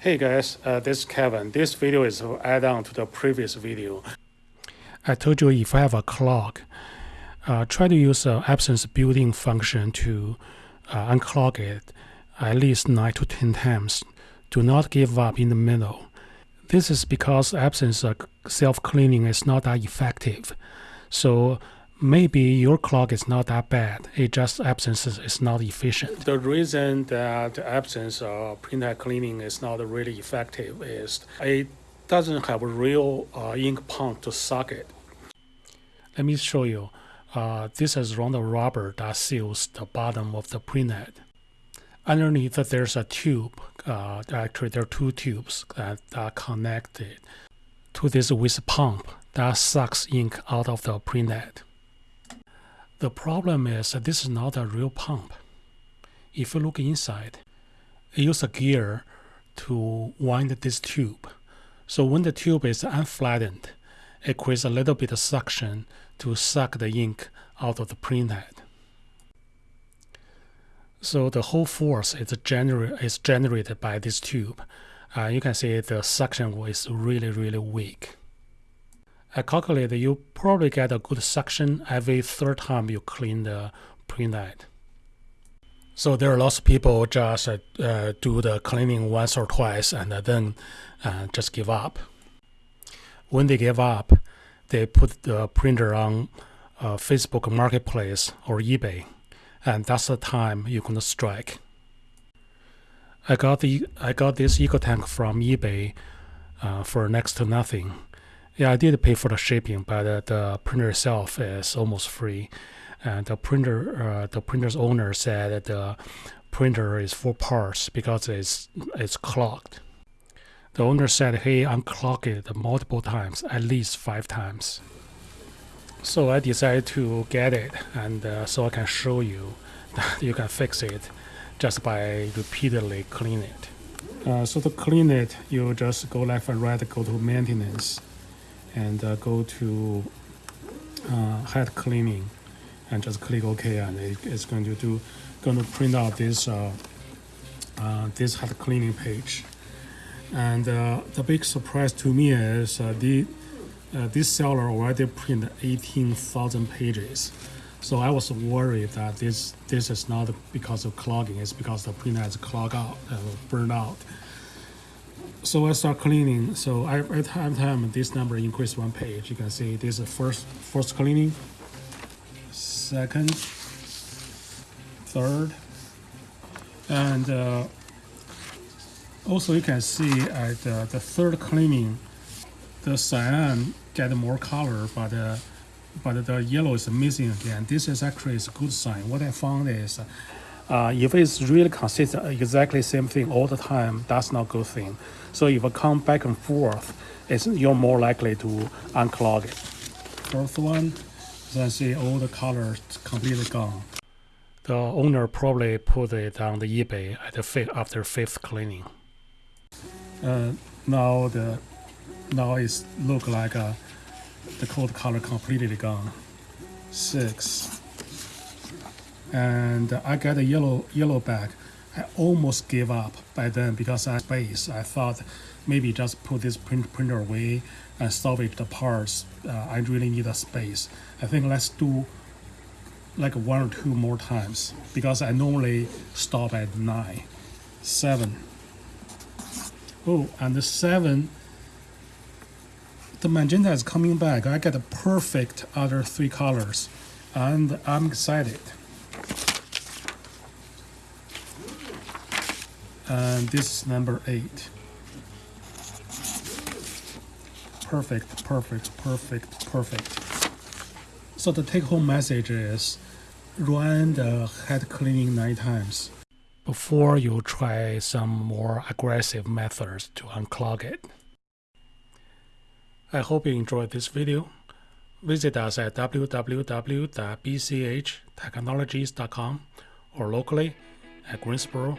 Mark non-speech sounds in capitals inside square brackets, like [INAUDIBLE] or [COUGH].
Hey guys, uh, this is Kevin. This video is add on to the previous video. I told you if I have a clock, uh, try to use the Epson's building function to uh, unclog it at least 9 to 10 times. Do not give up in the middle. This is because Epson's self-cleaning is not that effective. So maybe your clock is not that bad. It just Epson's is not efficient. The reason that Epson's of printhead cleaning is not really effective is it doesn't have a real uh, ink pump to suck it. Let me show you. Uh, this is round rubber that seals the bottom of the printhead. Underneath there's a tube. Uh, actually, there are two tubes that are connected to this with pump that sucks ink out of the printhead. The problem is that this is not a real pump. If you look inside, it uses a gear to wind this tube. So when the tube is unflattened, it creates a little bit of suction to suck the ink out of the printhead. So the whole force is, gener is generated by this tube. Uh, you can see the suction is really, really weak. I calculate you probably get a good suction every third time you clean the printhead. So there are lots of people just uh, do the cleaning once or twice and then uh, just give up. When they give up, they put the printer on uh, Facebook Marketplace or eBay, and that's the time you're gonna strike. I got the I got this EcoTank from eBay uh, for next to nothing yeah, I did pay for the shipping, but uh, the printer itself is almost free. And the printer, uh, the printer's owner said that the printer is full parts because it's it's clogged. The owner said he unclogged it multiple times, at least five times. So I decided to get it, and uh, so I can show you [LAUGHS] that you can fix it just by repeatedly clean it. Uh, so to clean it, you just go left and right, go to maintenance and uh, go to uh, head cleaning and just click OK and it, it's going to do going to print out this uh, uh this head cleaning page. And uh, the big surprise to me is uh, the this seller already printed 18,000 pages. So I was worried that this this is not because of clogging it's because the printer has clogged out burned out so I start cleaning. So I, every time, time this number increase one page, you can see this is first first cleaning, second, third, and uh, also you can see at uh, the third cleaning, the cyan get more color, but uh, but the yellow is missing again. This is actually a good sign. What I found is. Uh, if it's really consistent, exactly same thing all the time, that's not a good thing. So if it come back and forth, it's, you're more likely to unclog it. Fourth one, can see all the colors completely gone. The owner probably put it on the eBay at the fifth, after fifth cleaning. Uh, now the now it's look like uh, the coat color completely gone. Six, and I got a yellow yellow bag. I almost gave up by then because I space. I thought maybe just put this print printer away and salvage the parts. Uh, I really need a space. I think let's do like one or two more times because I normally stop at nine, seven. Oh, and the seven, the magenta is coming back. I get the perfect other three colors and I'm excited. And this is number eight. Perfect, perfect, perfect, perfect. So the take-home message is run the head cleaning nine times before you try some more aggressive methods to unclog it. I hope you enjoyed this video. Visit us at www.bchtechnologies.com or locally at Greensboro,